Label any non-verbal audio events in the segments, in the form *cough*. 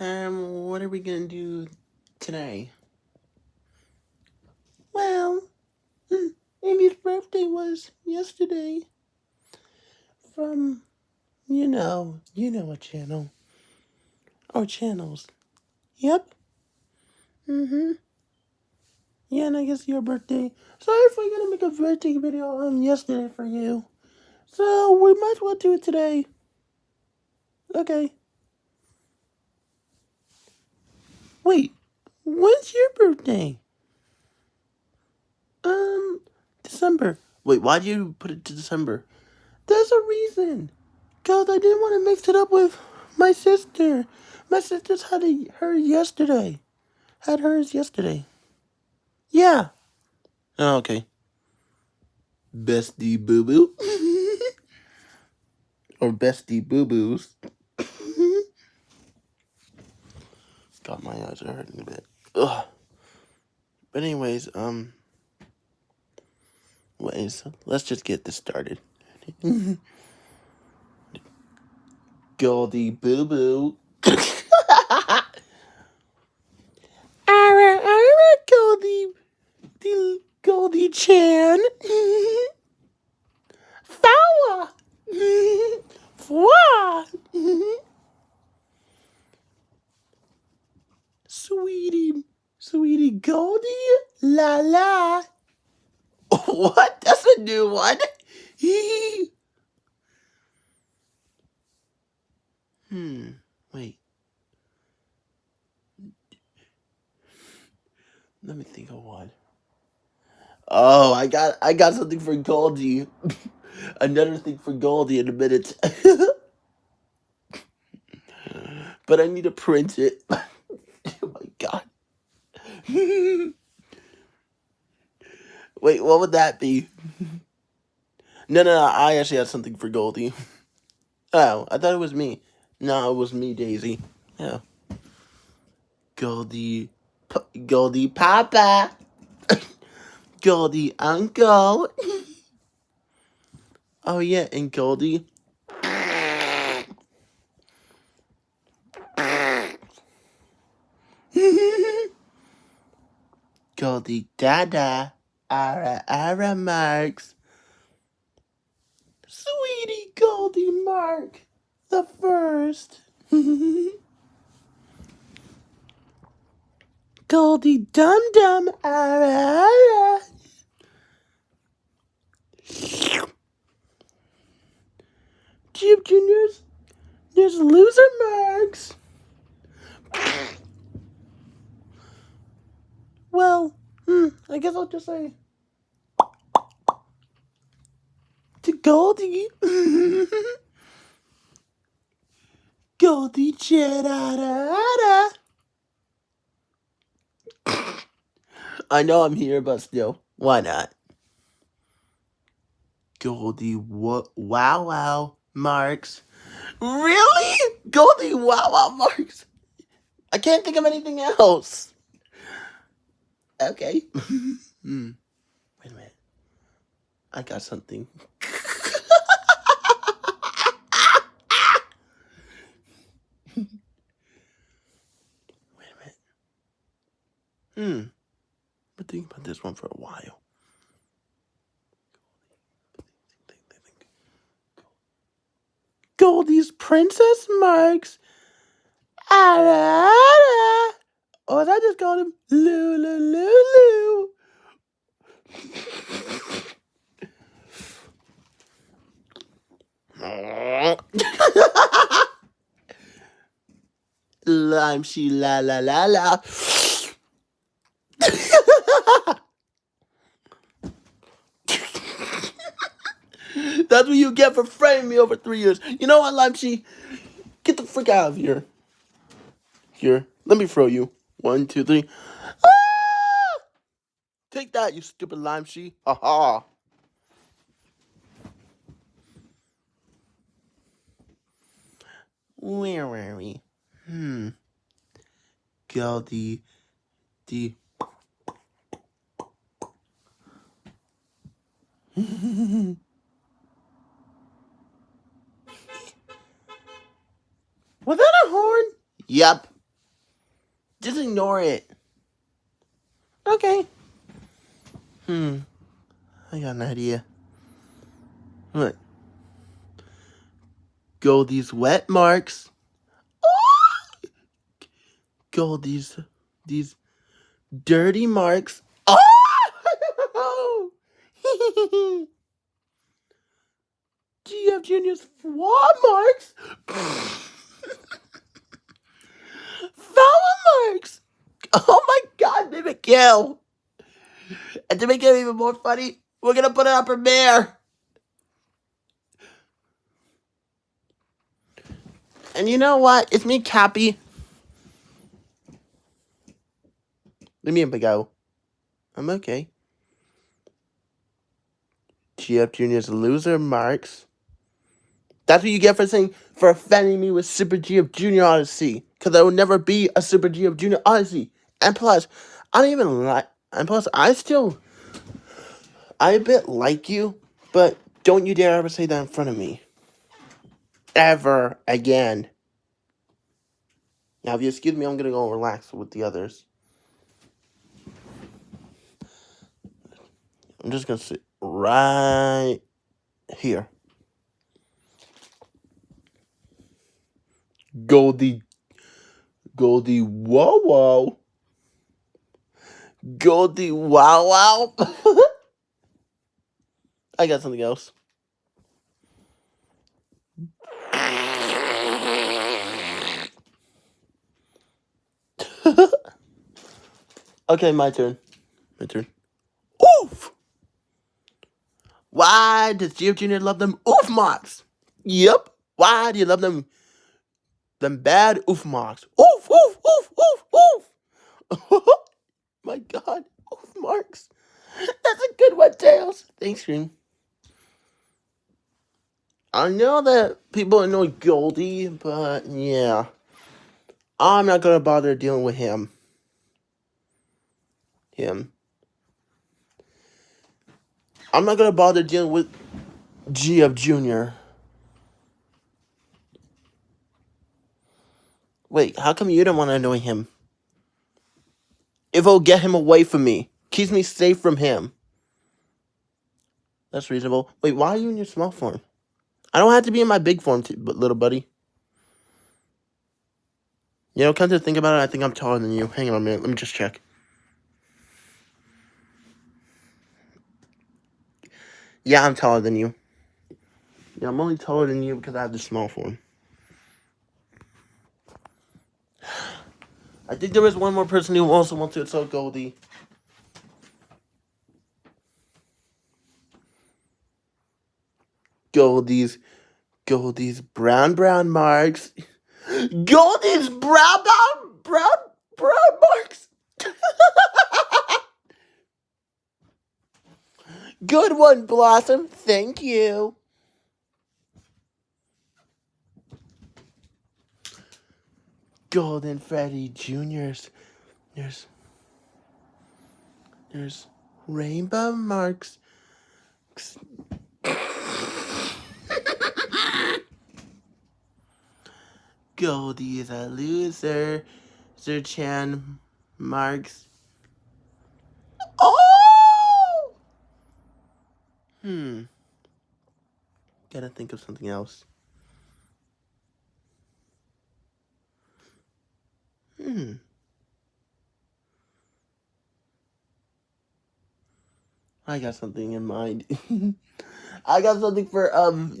Um, what are we gonna do today? Well, hmm, Amy's birthday was yesterday. From, you know, you know what channel. Or channels. Yep. Mm-hmm. Yeah, and I guess your birthday. Sorry if we're gonna make a birthday video on yesterday for you. So, we might as well do it today. Okay. Wait, when's your birthday? Um, December. Wait, why did you put it to December? There's a reason. Cause I didn't want to mix it up with my sister. My sister's had a, her yesterday. Had hers yesterday. Yeah. Oh, okay. Bestie boo boo. *laughs* or bestie boo boos. God, my eyes hurting a bit. Ugh. But anyways, um, ways, let's just get this started. *laughs* Goldie boo boo. Ara, ara, Goldie, the Goldie Chan. Fawa. Fwa. Sweetie, sweetie Goldie, la la. *laughs* What? That's a new one. *laughs* hmm. Wait. Let me think of one. Oh, I got I got something for Goldie. *laughs* Another thing for Goldie in a minute. but I need to print it. God. Wait, what would that be? no, no, no, I actually had something for Goldie. Oh, I thought it was me. No, it was me, Daisy. Yeah. Goldie, P Goldie Papa. *coughs* Goldie Uncle. *coughs* oh, yeah, and Goldie. Goldie Dada. Ara Ara Marks. Sweetie Goldie Mark. The first. *laughs* Goldie Dum Dum Ara Ara. Chip Juniors. There's loser marks. *laughs* Well, hmm, I guess I'll just say to Goldie. *laughs* Goldie Cheddar. I know I'm here, but still, why not? Goldie wow wow marks. Really? Goldie wow wow marks. I can't think of anything else. Okay. *laughs* hmm. Wait a minute. I got something. Wait a minute. Hmm. Been thinking about this one for a while. Goldie's Princess Marks. Ara, ara. Or as I just called him, Lulu Lulu. Lime she la la la la. That's what you get for framing me over three years. You know what, Lime she? Get the frick out of here. Here, let me throw you. One, two, three. Ah! Take that, you stupid lime she. Ha ha. Where were we? Hmm. Goldie. The. *laughs* Was that a horn? Yep. Just ignore it. Okay. Hmm. I got an idea. Look. these wet marks. Go these these dirty marks. Oh! GF Junior's flaw marks. Foul marks. Oh my Kill. And to make it even more funny, we're gonna put it on Premiere. And you know what? It's me, Cappy. Let me go. I'm okay. GF Junior's loser marks. That's what you get for saying for offending me with Super GF Junior Odyssey. Because I will never be a Super GF Junior Odyssey. And plus, I don't even like. And plus, I still. I a bit like you, but don't you dare ever say that in front of me. Ever again. Now, if you excuse me, I'm gonna go relax with the others. I'm just gonna sit right here. Goldie, Goldie, whoa, whoa. Goldie, wow, wow. *laughs* I got something else. *laughs* okay, my turn. My turn. Oof! Why does GF Jr. love them oof marks? Yep. Why do you love them them bad oof marks? Oof, oof, oof, oof, oof. *laughs* My god, marks. That's a good one, Tails. Thanks, Green. I know that people annoy Goldie, but yeah. I'm not gonna bother dealing with him. Him. I'm not gonna bother dealing with GF Jr. Wait, how come you don't want to annoy him? If it'll get him away from me, keeps me safe from him. That's reasonable. Wait, why are you in your small form? I don't have to be in my big form, but little buddy. You know, come to think about it, I think I'm taller than you. Hang on a minute, let me just check. Yeah, I'm taller than you. Yeah, I'm only taller than you because I have the small form. I think there is one more person who also wants to insult Goldie. Goldie's, Goldie's brown brown marks. Goldie's brown brown brown brown marks. *laughs* Good one, Blossom. Thank you. Golden Freddy Jr.'s. There's. There's rainbow marks. Goldie is a loser. Sir Chan marks. Oh! Hmm. Gotta think of something else. Hmm. I got something in mind. *laughs* I got something for, um... *laughs*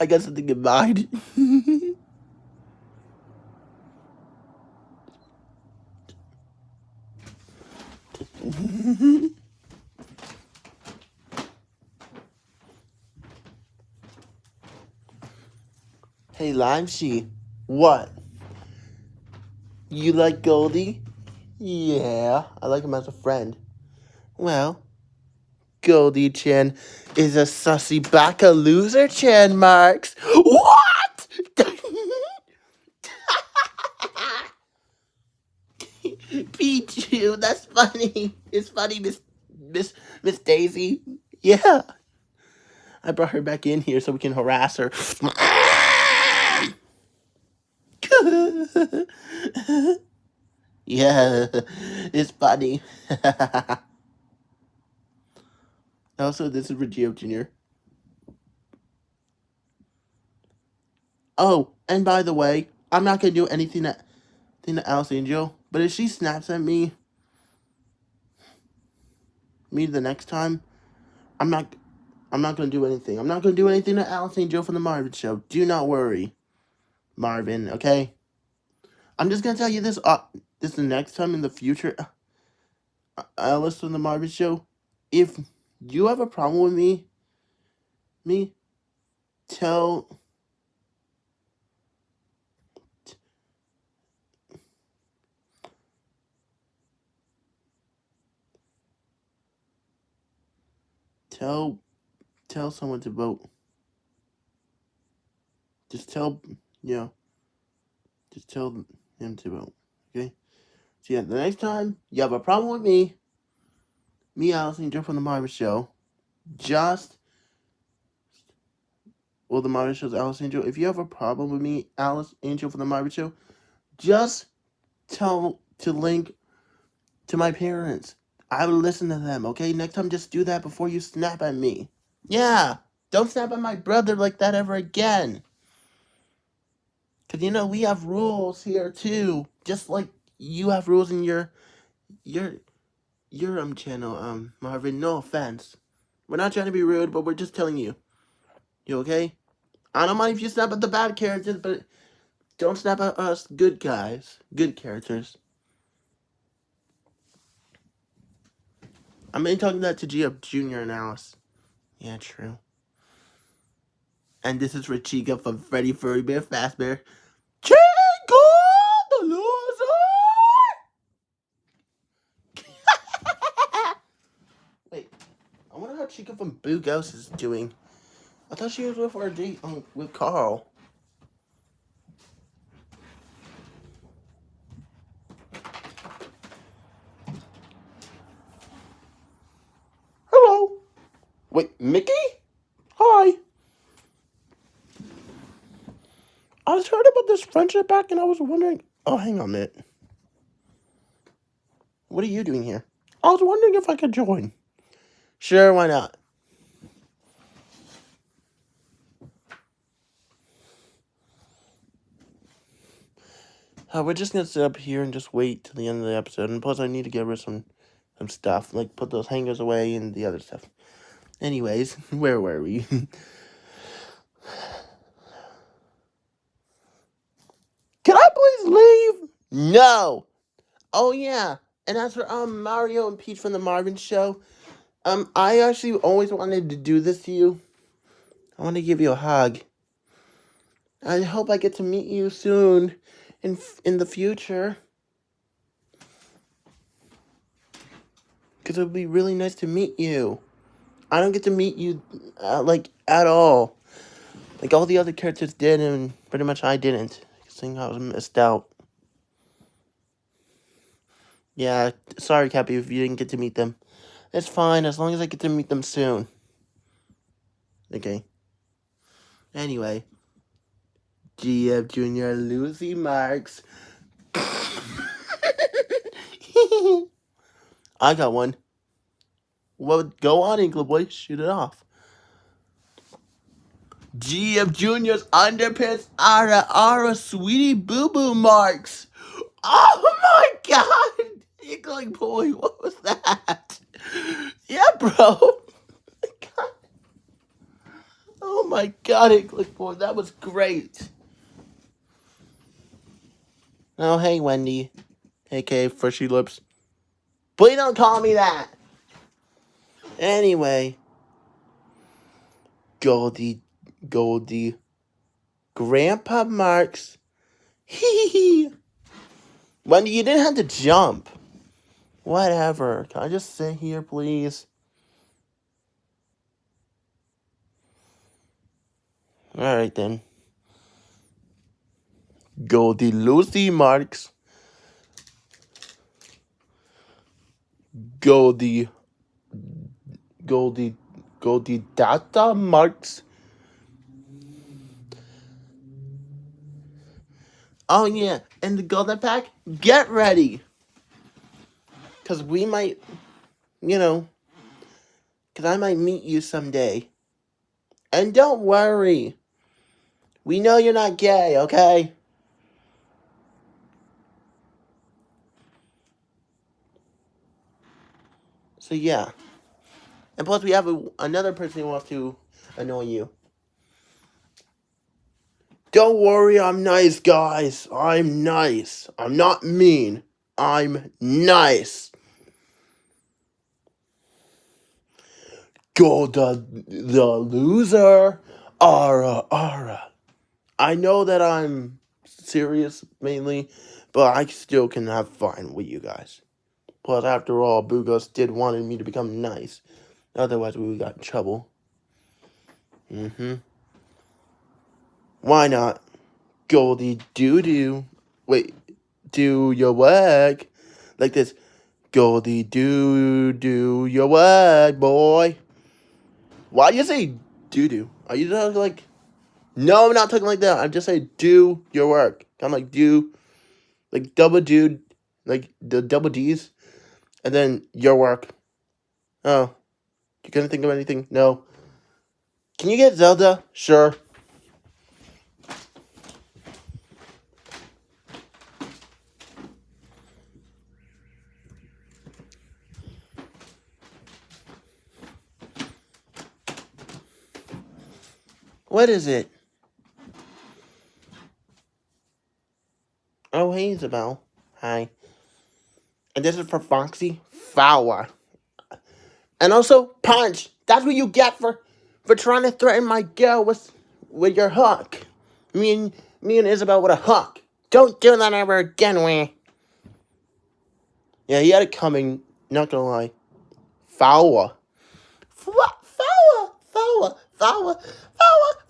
I got something in mind. *laughs* hey, Limeshy. What? You like Goldie? Yeah, I like him as a friend. Well, Goldie Chan is a sussy baka loser, Chan Marks. What? *laughs* Pichu, that's funny. It's funny, Miss Miss Miss Daisy. Yeah. I brought her back in here so we can harass her. Yeah, it's funny. also, this is Regio Jr. Oh, and by the way, I'm not gonna do anything to, anything to Alice Angel, but if she snaps at me, me the next time, I'm not, I'm not gonna do anything. I'm not gonna do anything to Alice Angel from the Marvin Show. Do not worry, Marvin. Okay. I'm just gonna tell you this. Uh, this the next time in the future, uh, Alice from the Marvin Show. If you have a problem with me, me, tell. Tell, tell someone to vote. Just tell, know, just tell him to vote. Okay. So yeah, the next time you have a problem with me, me, Alice Angel from the Marvin Show, just well, the Marvin Show's Alice Angel. If you have a problem with me, Alice Angel from the Marvin Show, just tell to link to my parents. I will listen to them, okay? Next time, just do that before you snap at me. Yeah, don't snap at my brother like that ever again. Because, you know, we have rules here, too. Just like you have rules in your, your, your, um, channel, um, Marvin. No offense. We're not trying to be rude, but we're just telling you. You okay? I don't mind if you snap at the bad characters, but don't snap at us good guys. Good characters. I'm mainly talking that to G Jr. and Alice. Yeah, true. And this is for Chica from Freddy Furry Bear Fazbear. Chica the loser! Wait, I wonder how Chica from Boo Ghost is doing. I thought she was with date um, with Carl. Hello. Wait, Mickey? Hi. I was heard about this friendship back? and I was wondering. Oh, hang on a minute. What are you doing here? I was wondering if I could join. Sure, why not? Uh, we're just gonna sit up here and just wait till the end of the episode. And plus, I need to get rid of some, some stuff. Like, put those hangers away and the other stuff. Anyways, *laughs* where were we? *laughs* Can I please leave? No. Oh yeah. And as for um Mario and Peach from the Marvin Show, um I actually always wanted to do this to you. I want to give you a hug. I hope I get to meet you soon, in in the future. Cause it would be really nice to meet you. I don't get to meet you, uh, like at all. Like all the other characters did, and pretty much I didn't. Seeing I was missed out. Yeah, sorry, Cappy, if you didn't get to meet them. It's fine, as long as I get to meet them soon. Okay. Anyway. GF Jr. Lucy Marks. *laughs* I got one. Well, go on, Inkle Boy. Shoot it off. GF Jr.'s underpants are a, are a sweetie boo boo marks. Oh my god! Inkling Boy, what was that? Yeah, bro. *laughs* Oh my god, Inkling Boy, that was great. Oh, hey, Wendy. aka Freshy Lips. Please don't call me that. Anyway. Goldie, Goldie. Grandpa Marks. Hee *laughs* hee. Wendy, you didn't have to jump. Whatever. Can I just sit here, please? Alright then. Goldie Lucy Marks. Goldie. Goldie. Goldie Data Marks. Oh yeah, and the golden pack, get ready. Cause we might, you know, cause I might meet you someday. And don't worry. We know you're not gay, okay? So yeah. And plus we have a, another person who wants to annoy you. Don't worry, I'm nice, guys. I'm nice. I'm not mean. I'm nice. Go the the loser. Ara ara. I know that I'm serious mainly, but I still can have fun with you guys. Plus, after all, Bugos did wanted me to become nice. Otherwise, we would got in trouble. Mm-hmm. Why not? Goldie doo doo. Wait, do your work. Like this. Goldie doo doo your work, boy. Why do you say doo doo? Are you talking like. No, I'm not talking like that. I'm just saying do your work. I'm like do. Like double dude. Like the double D's. And then your work. Oh. You couldn't think of anything? No. Can you get Zelda? Sure. What is it? Oh, hey, Isabel. Hi. And this is for Foxy Fowler. And also, Punch. That's what you get for for trying to threaten my girl with with your hook. Me and me and Isabel with a hook. Don't do that ever again, we. Yeah, he had it coming. Not gonna lie. Fowler. Fowler. Fowler. Fowler. Fowler. Fowler.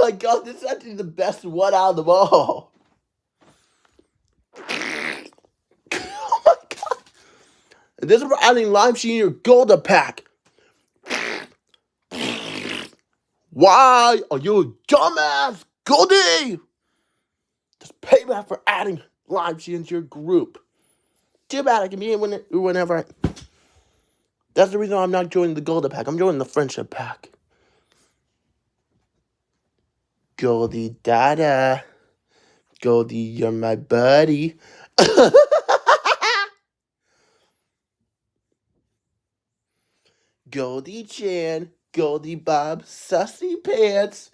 oh my god, this is actually the best one out of them all. *laughs* oh my god. And this is for adding Lime Sheen your Golden Pack. Why are you a dumbass, Goldie? Just pay back for adding Lime Sheen into your group. Too bad I can be in whenever I... That's the reason I'm not joining the Golden Pack. I'm joining the Friendship Pack. Goldie Dada. Goldie, you're my buddy. *laughs* Goldie Chan. Goldie Bob. Sussy Pants.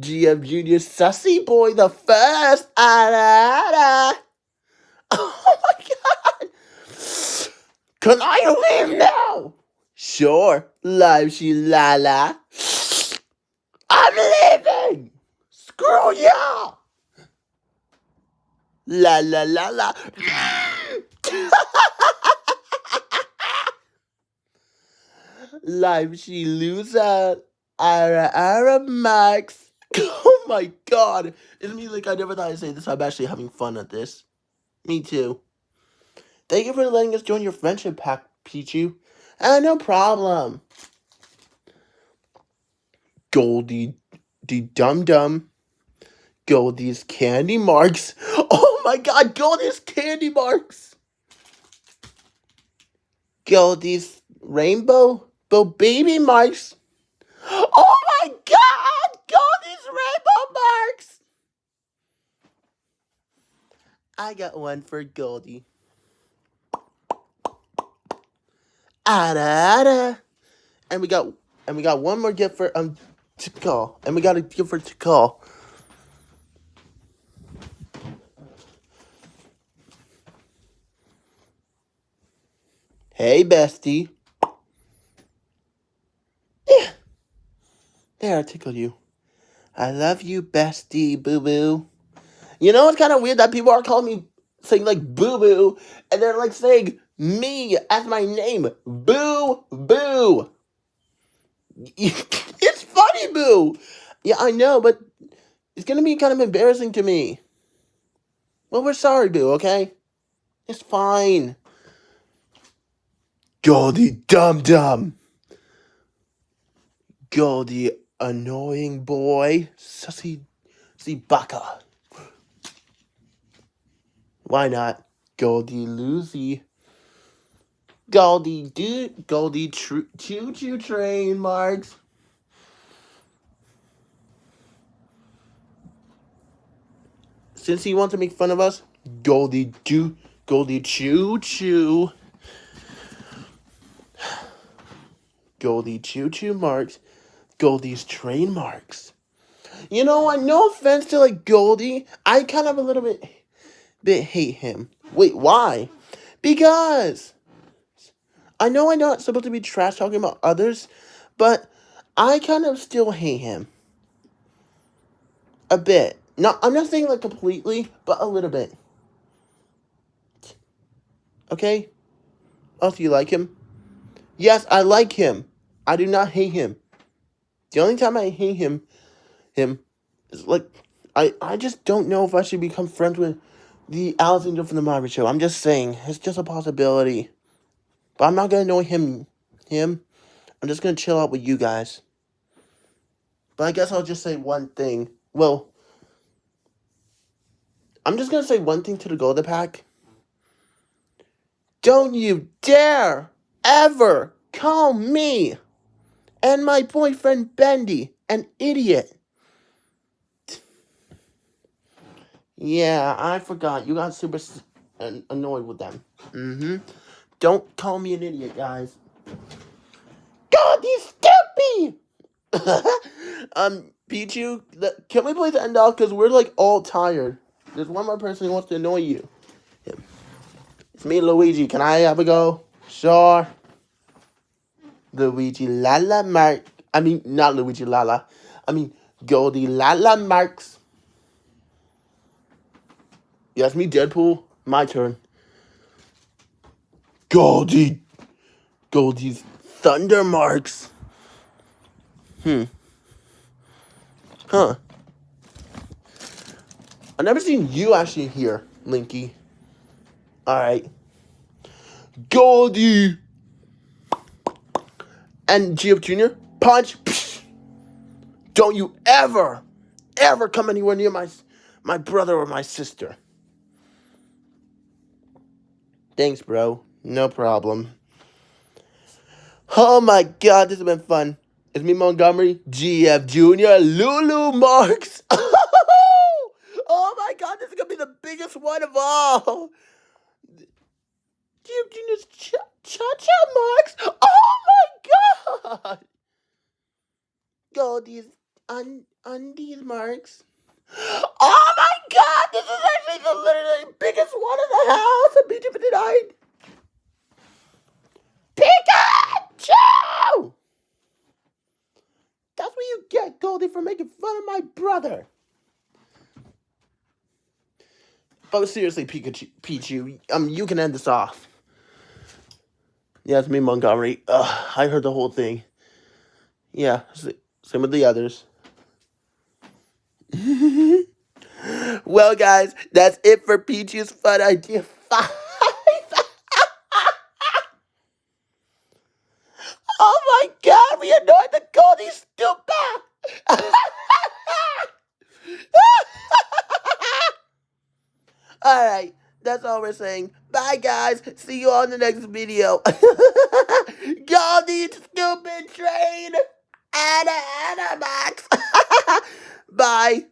GM Junior Sussy Boy the first. Ah, *laughs* Oh my god. Can I leave now? Sure. Live she lala. I'm leaving! Screw you! La la la la. Live she loser. Ara ara Max. *laughs* Oh my god. It's me like I never thought I'd say this. I'm actually having fun at this. Me too. Thank you for letting us join your friendship pack, Pichu. Ah, no problem. Goldie the Dum Dum. Goldie's Candy Marks. *laughs* Oh my god, Goldie's Candy Marks. Goldie's Rainbow Bo Baby Marks. Oh my god, Goldie's Rainbow Marks. I got one for Goldie. Ada, ada. And we got and we got one more gift for um to call. And we got a gift for to call. Hey, bestie. Yeah. There, I tickled you. I love you, bestie, boo boo. You know, it's kind of weird that people are calling me saying like boo boo, and they're like saying me as my name. Boo boo. *laughs* it's funny, boo. Yeah, I know, but it's gonna be kind of embarrassing to me. Well, we're sorry, boo. Okay, it's fine. Goldie Dum Dum. Goldie Annoying Boy. Sussy sussy Baka. Why not? Goldie Lucy. Goldie do Goldie Choo Choo Train Marks. Since he wants to make fun of us, Goldie do Goldie Choo Choo. Goldie Choo Choo Marks. Goldie's train marks. You know what? No offense to like Goldie, I kind of a little bit bit hate him. Wait, why? Because I know I'm not supposed to be trash talking about others, but I kind of still hate him. A bit. Not I'm not saying like completely, but a little bit. Okay? Do you like him? Yes, I like him. I do not hate him. The only time I hate him him is like I I just don't know if I should become friends with the Alexander from the Marvel show. I'm just saying, it's just a possibility. But I'm not gonna annoy him him. I'm just gonna chill out with you guys. But I guess I'll just say one thing. Well, I'm just gonna say one thing to the Golden Pack. Don't you dare ever call me and my boyfriend Bendy an idiot. Yeah, I forgot. You got super annoyed with them. Mm-hmm. Don't call me an idiot, guys. God, he's *laughs* stupid! um, Pichu, can we play the end off? Because we're, like, all tired. There's one more person who wants to annoy you. It's me, Luigi. Can I have a go? Sure. Luigi Lala Mark. I mean, not Luigi Lala. I mean, Goldie Lala Marks. Yes, me, Deadpool. My turn. Goldie. Goldie's Thunder Marks. Hmm. Huh. I've never seen you actually here, Linky. Alright. Goldie. And Geoff Jr., punch. Psh. Don't you ever, ever come anywhere near my, my brother or my sister. Thanks, bro. No problem. Oh my god, this has been fun. It's me, Montgomery, GF Jr., Lulu Marks. *laughs* oh my god, this is to be the biggest one of all. Geoff Jr.'s Cha-Cha Marks. Oh my god. Goldie's un undies marks. Oh my god, this is actually the literally biggest one in the house. And Pikachu tonight. Pikachu! That's what you get, Goldie, for making fun of my brother. But seriously, Pikachu, Pichu, um, you can end this off. Yeah, it's me, Montgomery. Ugh, I heard the whole thing. Yeah, same with the others. *laughs* well, guys, that's it for Peaches Fun Idea 5. *laughs* oh my god, we annoyed the Goldie stupid! *laughs* Alright, that's all we're saying. Bye, guys. See you on the next video. *laughs* Goldie stupid train! Anna, Anna, Max! *laughs* Bye.